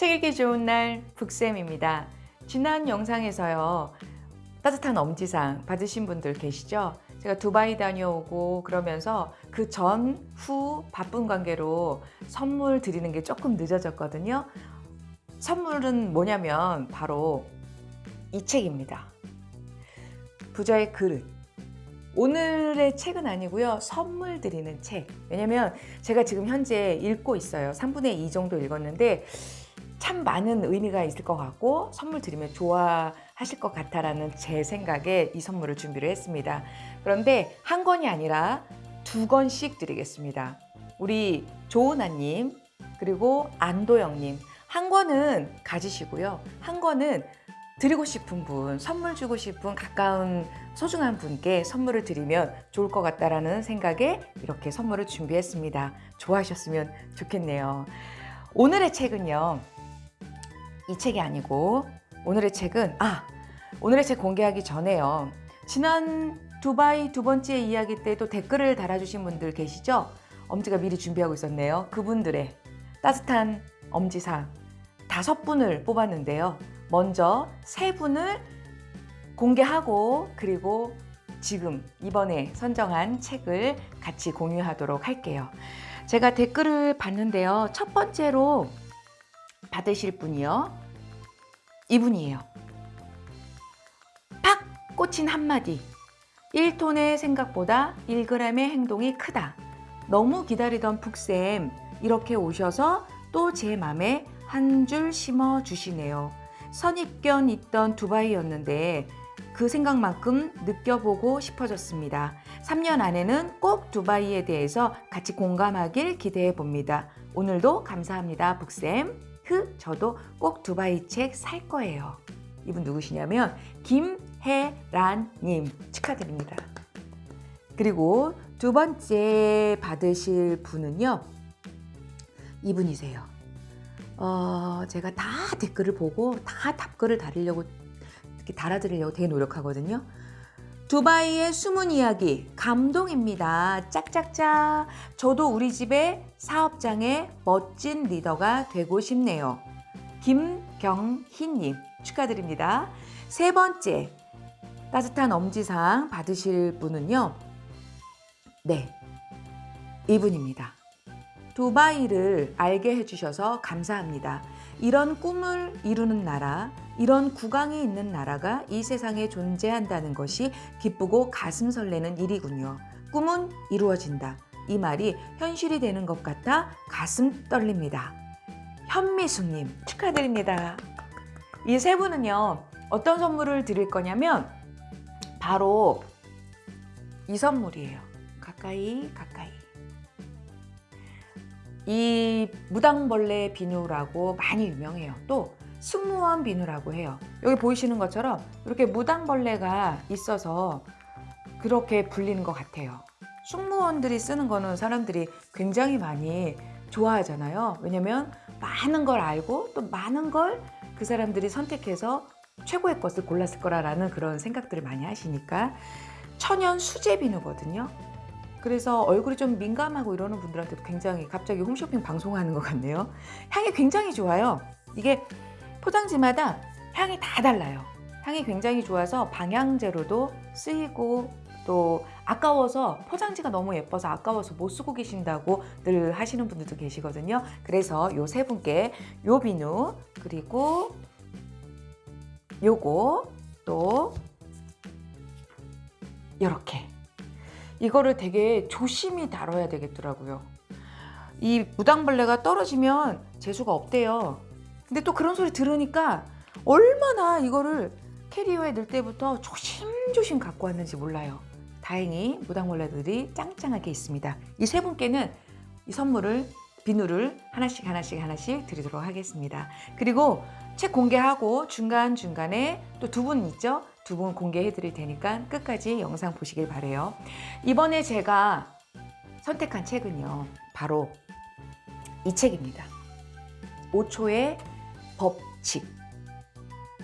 책 읽기 좋은 날 북쌤입니다. 지난 영상에서요. 따뜻한 엄지상 받으신 분들 계시죠? 제가 두바이 다녀오고 그러면서 그 전, 후 바쁜 관계로 선물 드리는 게 조금 늦어졌거든요. 선물은 뭐냐면 바로 이 책입니다. 부자의 그릇. 오늘의 책은 아니고요. 선물 드리는 책. 왜냐면 제가 지금 현재 읽고 있어요. 3분의 2 정도 읽었는데 참 많은 의미가 있을 것 같고 선물 드리면 좋아하실 것 같다라는 제 생각에 이 선물을 준비를 했습니다. 그런데 한 권이 아니라 두 권씩 드리겠습니다. 우리 조은아님 그리고 안도영님 한 권은 가지시고요. 한 권은 드리고 싶은 분, 선물 주고 싶은 가까운 소중한 분께 선물을 드리면 좋을 것 같다라는 생각에 이렇게 선물을 준비했습니다. 좋아하셨으면 좋겠네요. 오늘의 책은요. 이 책이 아니고 오늘의 책은 아 오늘의 책 공개하기 전에요. 지난 두바이 두 번째 이야기 때도 댓글을 달아주신 분들 계시죠? 엄지가 미리 준비하고 있었네요. 그분들의 따뜻한 엄지상 다섯 분을 뽑았는데요. 먼저 세 분을 공개하고 그리고 지금 이번에 선정한 책을 같이 공유하도록 할게요. 제가 댓글을 봤는데요. 첫 번째로 받으실 분이요. 이분이에요. 팍 꽂힌 한마디. 1톤의 생각보다 1g의 행동이 크다. 너무 기다리던 푹쌤 이렇게 오셔서 또 제 맘에 한 줄 심어 주시네요. 선입견 있던 두바이였는데 그 생각만큼 느껴보고 싶어졌습니다. 3년 안에는 꼭 두바이에 대해서 같이 공감하길 기대해 봅니다. 오늘도 감사합니다, 북쌤. 흐, 저도 꼭 두바이 책 살 거예요. 이분 누구시냐면 김혜란님 축하드립니다. 그리고 두 번째 받으실 분은요. 이분이세요. 어, 제가 다 댓글을 보고 다 답글을 달으려고 달아드리려고 되게 노력하거든요. 두바이의 숨은 이야기 감동입니다. 짝짝짝. 저도 우리 집의 사업장의 멋진 리더가 되고 싶네요. 김경희님 축하드립니다. 세 번째 따뜻한 엄지상 받으실 분은요. 네, 이분입니다. 두바이를 알게 해주셔서 감사합니다. 이런 꿈을 이루는 나라, 이런 국왕이 있는 나라가 이 세상에 존재한다는 것이 기쁘고 가슴 설레는 일이군요. 꿈은 이루어진다. 이 말이 현실이 되는 것 같아 가슴 떨립니다. 현미숙님 축하드립니다. 이 세 분은요 어떤 선물을 드릴 거냐면 바로 이 선물이에요. 가까이 가까이. 이 무당벌레 비누라고 많이 유명해요. 또 승무원 비누라고 해요. 여기 보이시는 것처럼 이렇게 무당벌레가 있어서 그렇게 불리는 것 같아요. 승무원들이 쓰는 거는 사람들이 굉장히 많이 좋아하잖아요. 왜냐면 많은 걸 알고 또 많은 걸 그 사람들이 선택해서 최고의 것을 골랐을 거라는 그런 생각들을 많이 하시니까 천연 수제 비누거든요. 그래서 얼굴이 좀 민감하고 이러는 분들한테도 굉장히 갑자기 홈쇼핑 방송하는 것 같네요. 향이 굉장히 좋아요. 이게 포장지마다 향이 다 달라요. 향이 굉장히 좋아서 방향제로도 쓰이고 또 아까워서 포장지가 너무 예뻐서 아까워서 못 쓰고 계신다고 늘 하시는 분들도 계시거든요. 그래서 요 세 분께 요 비누 그리고 요거 또 이렇게 이거를 되게 조심히 다뤄야 되겠더라고요. 이 무당벌레가 떨어지면 재수가 없대요. 근데 또 그런 소리 들으니까 얼마나 이거를 캐리어에 넣을 때부터 조심조심 갖고 왔는지 몰라요. 다행히 무당벌레들이 짱짱하게 있습니다. 이 세 분께는 이 선물을 비누를 하나씩 하나씩 하나씩 드리도록 하겠습니다. 그리고 책 공개하고 중간중간에 또 두 분 있죠? 두 분 공개해 드릴 테니까 끝까지 영상 보시길 바래요. 이번에 제가 선택한 책은요. 바로 이 책입니다. 5초의 법칙.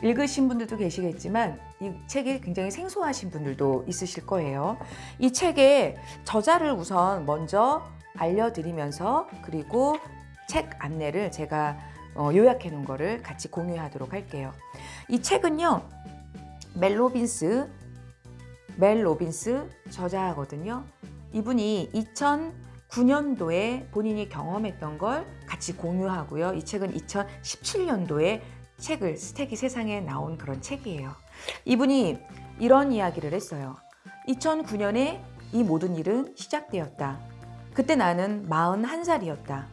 읽으신 분들도 계시겠지만 이 책이 굉장히 생소하신 분들도 있으실 거예요. 이 책의 저자를 우선 먼저 알려드리면서 그리고 책 안내를 제가 어, 요약해 놓은 거를 같이 공유하도록 할게요. 이 책은요. 멜 로빈스 멜 로빈스 저자거든요. 이분이 2009년도에 본인이 경험했던 걸 같이 공유하고요. 이 책은 2017년도에 책을 스택이 세상에 나온 그런 책이에요. 이분이 이런 이야기를 했어요. 2009년에 이 모든 일은 시작되었다. 그때 나는 41살이었다.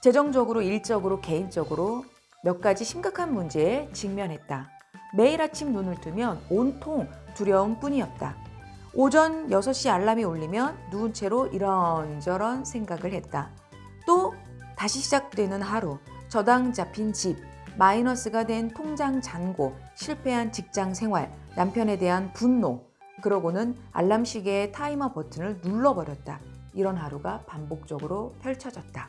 재정적으로, 일적으로, 개인적으로 몇 가지 심각한 문제에 직면했다. 매일 아침 눈을 뜨면 온통 두려움 뿐이었다. 오전 6시 알람이 울리면 누운 채로 이런저런 생각을 했다. 또 다시 시작되는 하루, 저당 잡힌 집, 마이너스가 된 통장 잔고, 실패한 직장 생활, 남편에 대한 분노, 그러고는 알람 시계의 타이머 버튼을 눌러버렸다. 이런 하루가 반복적으로 펼쳐졌다.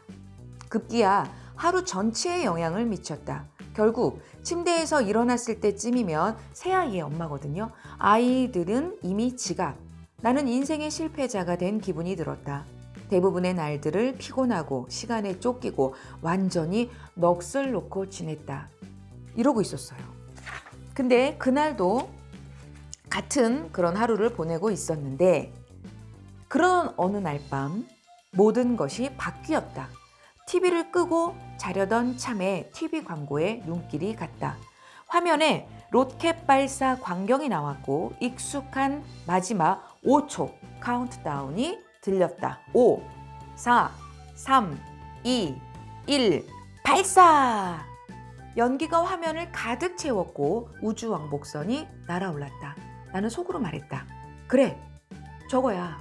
급기야 하루 전체에 영향을 미쳤다. 결국 침대에서 일어났을 때쯤이면 새아이의 엄마거든요. 아이들은 이미 지각. 나는 인생의 실패자가 된 기분이 들었다. 대부분의 날들을 피곤하고 시간에 쫓기고 완전히 넋을 놓고 지냈다. 이러고 있었어요. 근데 그날도 같은 그런 하루를 보내고 있었는데 그런 어느 날 밤 모든 것이 바뀌었다. TV를 끄고 자려던 참에 TV 광고에 눈길이 갔다. 화면에 로켓 발사 광경이 나왔고 익숙한 마지막 5초 카운트다운이 들렸다. 5, 4, 3, 2, 1, 발사! 연기가 화면을 가득 채웠고 우주 왕복선이 날아올랐다. 나는 속으로 말했다. 그래, 저거야.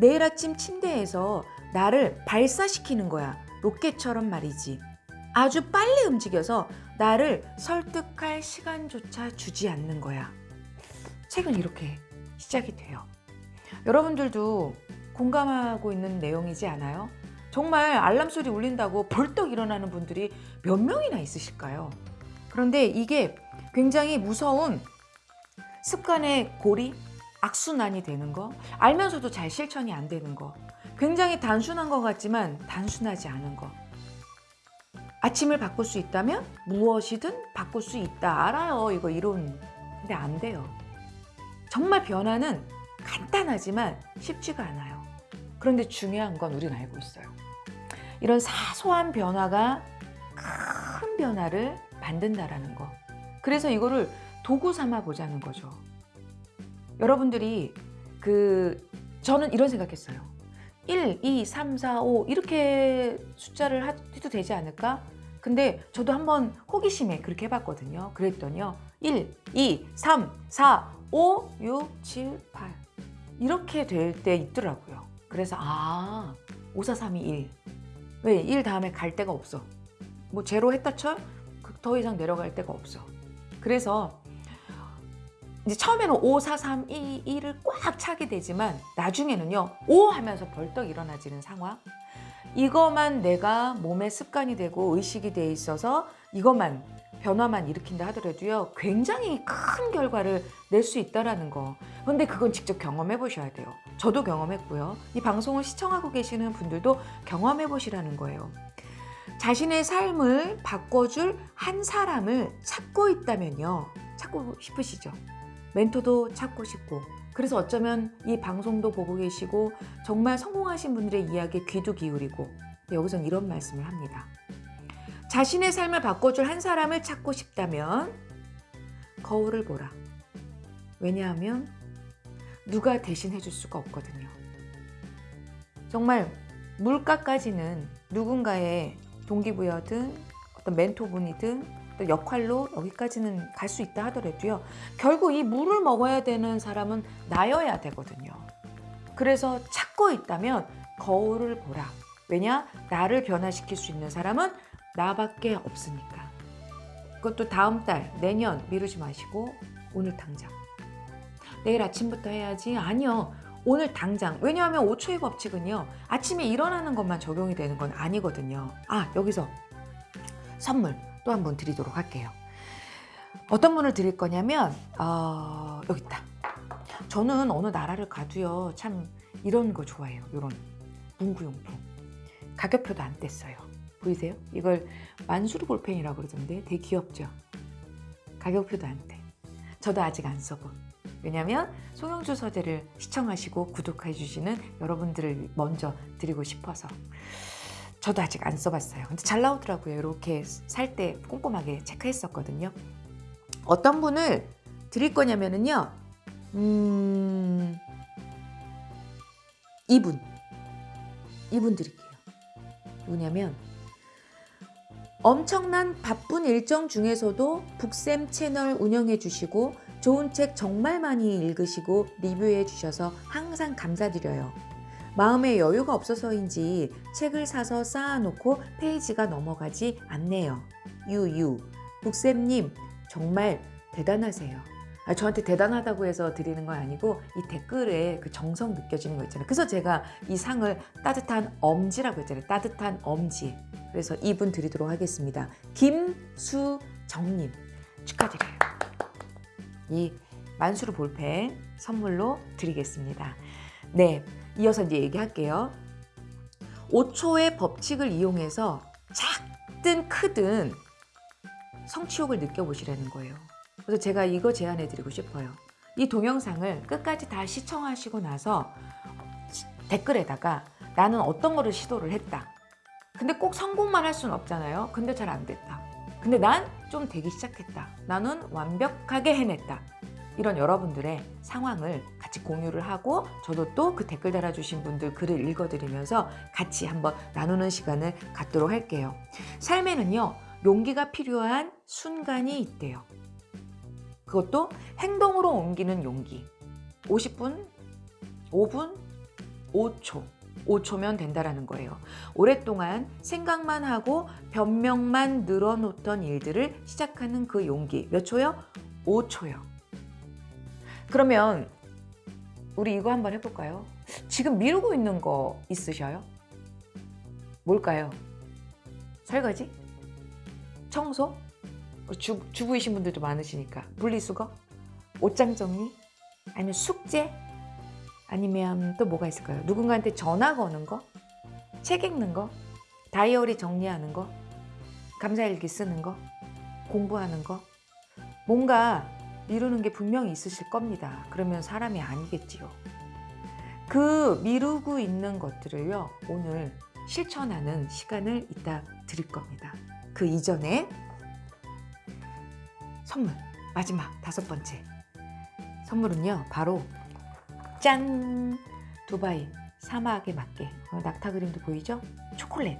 내일 아침 침대에서 나를 발사시키는 거야. 로켓처럼 말이지. 아주 빨리 움직여서 나를 설득할 시간조차 주지 않는 거야. 책은 이렇게 시작이 돼요. 여러분들도 공감하고 있는 내용이지 않아요? 정말 알람 소리 울린다고 벌떡 일어나는 분들이 몇 명이나 있으실까요? 그런데 이게 굉장히 무서운 습관의 고리, 악순환이 되는 거, 알면서도 잘 실천이 안 되는 거, 굉장히 단순한 것 같지만 단순하지 않은 거. 아침을 바꿀 수 있다면 무엇이든 바꿀 수 있다. 알아요. 이거 이론. 근데 안 돼요. 정말 변화는 간단하지만 쉽지가 않아요. 그런데 중요한 건 우리는 알고 있어요. 이런 사소한 변화가 큰 변화를 만든다라는 거. 그래서 이거를 도구 삼아 보자는 거죠. 여러분들이 그 저는 이런 생각했어요. 1, 2, 3, 4, 5 이렇게 숫자를 해도 되지 않을까? 근데 저도 한번 호기심에 그렇게 해봤거든요. 그랬더니요. 1, 2, 3, 4, 5, 6, 7, 8 이렇게 될 때 있더라고요. 그래서 아, 5, 4, 3, 2, 1 왜? 1 다음에 갈 데가 없어. 뭐 제로 했다 쳐? 그더 이상 내려갈 데가 없어. 그래서 이제 처음에는 5, 4, 3, 2, 1을 꽉 차게 되지만 나중에는요 5 하면서 벌떡 일어나지는 상황 이것만 내가 몸의 습관이 되고 의식이 돼 있어서 이것만 변화만 일으킨다 하더라도요 굉장히 큰 결과를 낼 수 있다라는 거. 근데 그건 직접 경험해 보셔야 돼요. 저도 경험했고요. 이 방송을 시청하고 계시는 분들도 경험해 보시라는 거예요. 자신의 삶을 바꿔줄 한 사람을 찾고 있다면요 찾고 싶으시죠? 멘토도 찾고 싶고. 그래서 어쩌면 이 방송도 보고 계시고 정말 성공하신 분들의 이야기에 귀도 기울이고. 여기선 이런 말씀을 합니다. 자신의 삶을 바꿔줄 한 사람을 찾고 싶다면 거울을 보라. 왜냐하면 누가 대신 해 줄 수가 없거든요. 정말 물가까지는 누군가의 동기부여든 어떤 멘토분이든 또 역할로 여기까지는 갈 수 있다 하더라도요. 결국 이 물을 먹어야 되는 사람은 나여야 되거든요. 그래서 찾고 있다면 거울을 보라. 왜냐? 나를 변화시킬 수 있는 사람은 나밖에 없으니까. 그것도 다음 달, 내년 미루지 마시고 오늘 당장. 내일 아침부터 해야지. 아니요. 오늘 당장. 왜냐하면 5초의 법칙은요. 아침에 일어나는 것만 적용이 되는 건 아니거든요. 아, 여기서 선물. 또 한 번 드리도록 할게요. 어떤 분을 드릴 거냐면 어, 여기 있다. 저는 어느 나라를 가도요. 참 이런 거 좋아해요. 이런 문구용품. 가격표도 안 뗐어요. 보이세요? 이걸 만수르 볼펜이라고 그러던데 되게 귀엽죠? 가격표도 안 돼. 저도 아직 안 써본. 왜냐면 송영주 서재를 시청하시고 구독해 주시는 여러분들을 먼저 드리고 싶어서 저도 아직 안 써봤어요. 근데 잘 나오더라고요. 이렇게 살 때 꼼꼼하게 체크했었거든요. 어떤 분을 드릴 거냐면은요. 음... 이분. 이분 드릴게요. 누구냐면 엄청난 바쁜 일정 중에서도 북쌤 채널 운영해 주시고 좋은 책 정말 많이 읽으시고 리뷰해 주셔서 항상 감사드려요. 마음에 여유가 없어서인지 책을 사서 쌓아놓고 페이지가 넘어가지 않네요. 유유. 북쌤님 정말 대단하세요. 아, 저한테 대단하다고 해서 드리는 건 아니고 이 댓글에 그 정성 느껴지는 거 있잖아요. 그래서 제가 이 상을 따뜻한 엄지라고 했잖아요. 따뜻한 엄지. 그래서 이분 드리도록 하겠습니다. 김수정님 축하드려요. 이 만수르 볼펜 선물로 드리겠습니다. 네, 이어서 이제 얘기할게요. 5초의 법칙을 이용해서 작든 크든 성취욕을 느껴보시라는 거예요. 그래서 제가 이거 제안해 드리고 싶어요. 이 동영상을 끝까지 다 시청하시고 나서 댓글에다가 나는 어떤 거를 시도를 했다. 근데 꼭 성공만 할 수는 없잖아요. 근데 잘 안 됐다. 근데 난 좀 되기 시작했다. 나는 완벽하게 해냈다. 이런 여러분들의 상황을 같이 공유를 하고 저도 또 그 댓글 달아주신 분들 글을 읽어드리면서 같이 한번 나누는 시간을 갖도록 할게요. 삶에는요, 용기가 필요한 순간이 있대요. 그것도 행동으로 옮기는 용기. 50분, 5분, 5초. 5초면 된다라는 거예요. 오랫동안 생각만 하고 변명만 늘어놓던 일들을 시작하는 그 용기. 몇 초요? 5초요. 그러면 우리 이거 한번 해볼까요? 지금 미루고 있는 거 있으셔요? 뭘까요? 설거지? 청소? 주, 주부이신 분들도 많으시니까 분리수거? 옷장 정리? 아니면 숙제? 아니면 또 뭐가 있을까요? 누군가한테 전화 거는 거? 책 읽는 거? 다이어리 정리하는 거? 감사일기 쓰는 거? 공부하는 거? 뭔가 미루는 게 분명히 있으실 겁니다. 그러면 사람이 아니겠지요. 그 미루고 있는 것들을요, 오늘 실천하는 시간을 이따 드릴 겁니다. 그 이전에 선물, 마지막 다섯 번째. 선물은요, 바로 짠! 두바이 사막에 맞게 어, 낙타 그림도 보이죠? 초콜릿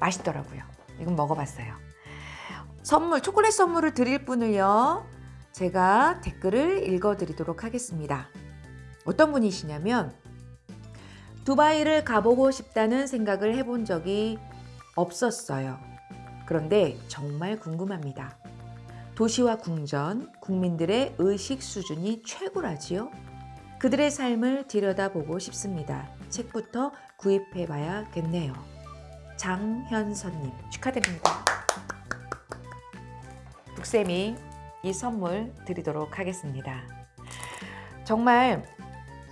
맛있더라고요 이건 먹어봤어요 선물 초콜릿 선물을 드릴 분을요 제가 댓글을 읽어드리도록 하겠습니다 어떤 분이시냐면 두바이를 가보고 싶다는 생각을 해본 적이 없었어요 그런데 정말 궁금합니다 도시와 궁전, 국민들의 의식 수준이 최고라지요. 그들의 삶을 들여다보고 싶습니다. 책부터 구입해봐야겠네요. 장현선님 축하드립니다. 북쌤이 이 선물 드리도록 하겠습니다. 정말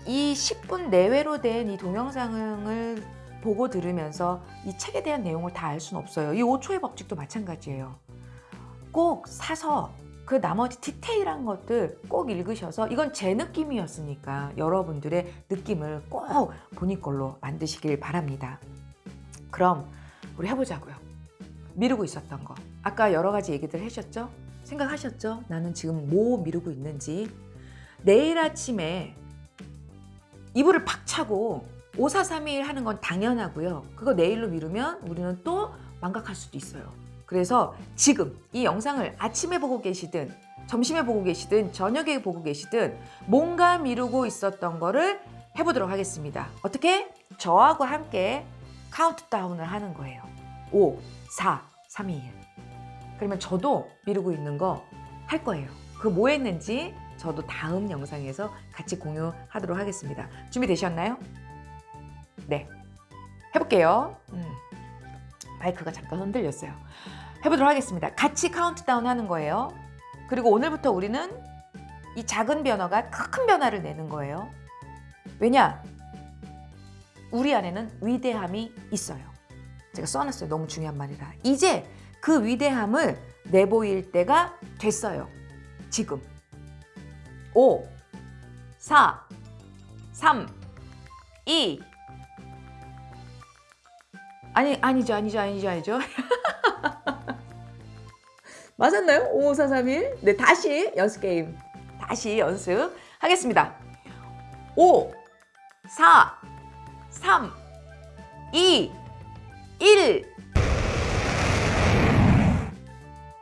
이 10분 내외로 된 이 동영상을 보고 들으면서 이 책에 대한 내용을 다 알 수는 없어요. 이 5초의 법칙도 마찬가지예요. 꼭 사서 그 나머지 디테일한 것들 꼭 읽으셔서 이건 제 느낌이었으니까 여러분들의 느낌을 꼭 본인 걸로 만드시길 바랍니다. 그럼 우리 해보자고요. 미루고 있었던 거. 아까 여러 가지 얘기들 하셨죠? 생각하셨죠? 나는 지금 뭐 미루고 있는지. 내일 아침에 이불을 팍 차고 5431 하는 건 당연하고요. 그거 내일로 미루면 우리는 또 망각할 수도 있어요. 그래서 지금 이 영상을 아침에 보고 계시든 점심에 보고 계시든 저녁에 보고 계시든 뭔가 미루고 있었던 거를 해보도록 하겠습니다. 어떻게? 저하고 함께 카운트다운을 하는 거예요. 5, 4, 3, 2, 1. 그러면 저도 미루고 있는 거 할 거예요. 그 뭐 했는지 저도 다음 영상에서 같이 공유하도록 하겠습니다. 준비되셨나요? 네. 해볼게요. 음. 마이크가 잠깐 흔들렸어요. 해보도록 하겠습니다. 같이 카운트다운 하는 거예요. 그리고 오늘부터 우리는 이 작은 변화가 큰 변화를 내는 거예요. 왜냐? 우리 안에는 위대함이 있어요. 제가 써놨어요. 너무 중요한 말이라. 이제 그 위대함을 내보일 때가 됐어요. 지금. 5, 4, 3, 2. 아니, 아니죠, 아니죠, 아니죠, 아니죠. 맞았나요? 5, 4, 3, 1. 네, 다시 연습 게임. 다시 연습하겠습니다. 5, 4, 3, 2, 1.